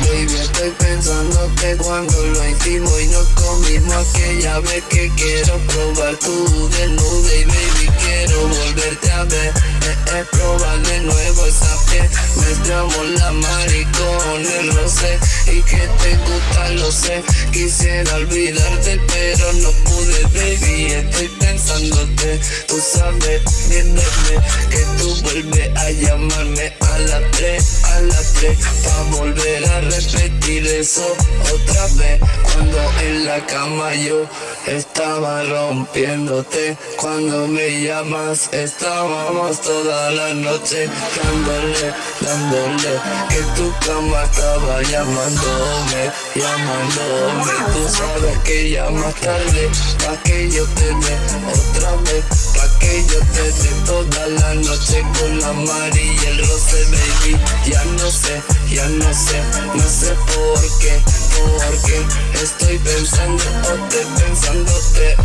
Baby, estoy pensando que cuando lo hicimos y nos comimos aquella vez que quiero probar tu desnudo y baby quiero volverte a ver, eh, eh, probar de nuevo esa piel, mezclamos la maricón, el rosé y que te gusta lo sé, quisiera olvidarte pero no pude que tú vuelves a llamarme a las 3, a las 3 pa' volver a repetir eso otra vez. Cuando en la cama yo estaba rompiéndote Cuando me llamas estábamos toda la noche Dándole, dándole Que tu cama estaba llamándome, llamándome. Tú sabes que ya más tarde Pa' que yo te dé Pa' que yo te dé toda la noche Con la amarilla y el roce baby. Ya no sé, ya no sé, no sé por qué, porque estoy pensando te pensándote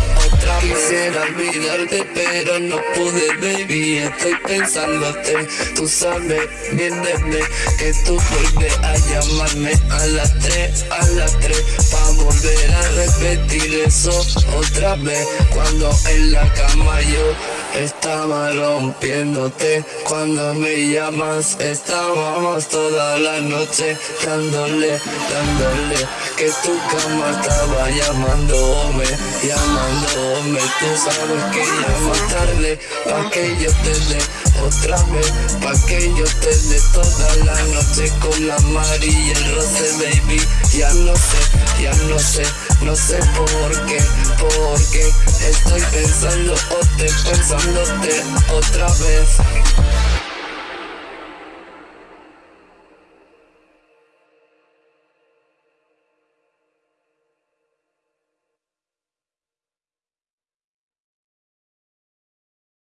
Quisiera olvidarte pero no pude baby, estoy pensándote. Tú sabes bien de que tú vuelves a llamarme a las 3, a las 3 Pa' volver a repetir eso otra vez. Cuando en la cama yo estaba rompiéndote. Cuando me llamas estábamos toda la noche Dándole, dándole. Que tu cama estaba llamándome Llamándome. Tú sabes que ya más tarde Pa' que yo te dé otra vez. Pa' que yo te dé toda la noche Con la amarilla y el roce baby. Ya no sé, ya no sé No sé por qué, por qué Estoy pensando o te pensándote otra vez